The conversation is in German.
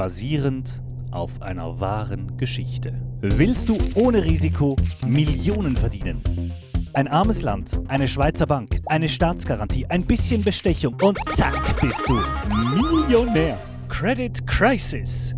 basierend auf einer wahren Geschichte. Willst du ohne Risiko Millionen verdienen? Ein armes Land, eine Schweizer Bank, eine Staatsgarantie, ein bisschen Bestechung und zack bist du Millionär. Credit Crisis.